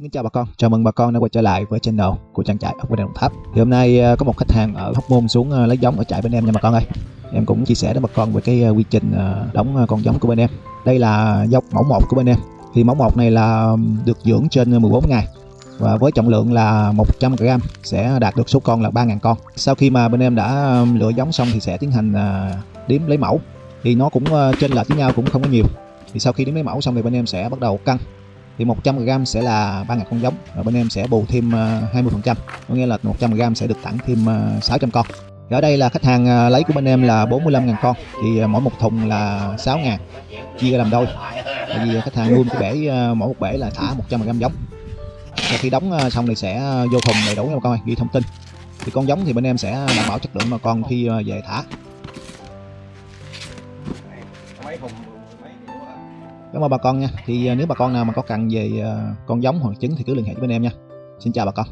Xin chào bà con, chào mừng bà con đã quay trở lại với channel của trang trại ốc bên Đồng Tháp. Thì hôm nay à, có một khách hàng ở Hóc Môn xuống à, lấy giống ở trại bên em nha bà con ơi. Em cũng chia sẻ với bà con về cái à, quy trình đóng con giống của bên em. Đây là dốc mẫu 1 của bên em. Thì mẫu 1 này là được dưỡng trên 14 ngày và với trọng lượng là 100g sẽ đạt được số con là 3.000 con. Sau khi mà bên em đã lựa giống xong thì sẽ tiến hành đếm lấy mẫu. Thì nó cũng trên lệch với nhau cũng không có nhiều. Thì sau khi đếm lấy mẫu xong thì bên em sẽ bắt đầu cân thì 100g sẽ là 3.000 con giống và bên em sẽ bù thêm à, 20% có nghĩa là 100g sẽ được tặng thêm à, 600 con. Thì ở đây là khách hàng à, lấy của bên em là 45.000 con. Thì mỗi một thùng là 6.000 chia làm đôi. Tại vì khách hàng nuôi một cái bể mỗi một bể là thả 100g giống. Và khi đóng xong thì sẽ vô thùng đầy đủ nha bà con ơi, ghi thông tin. Thì con giống thì bên em sẽ đảm bảo chất lượng mà con khi về thả. Mấy thùng Cảm ơn bà con nha. Thì à, nếu bà con nào mà có cần về à, con giống hoặc trứng thì cứ liên hệ với bên em nha. Xin chào bà con.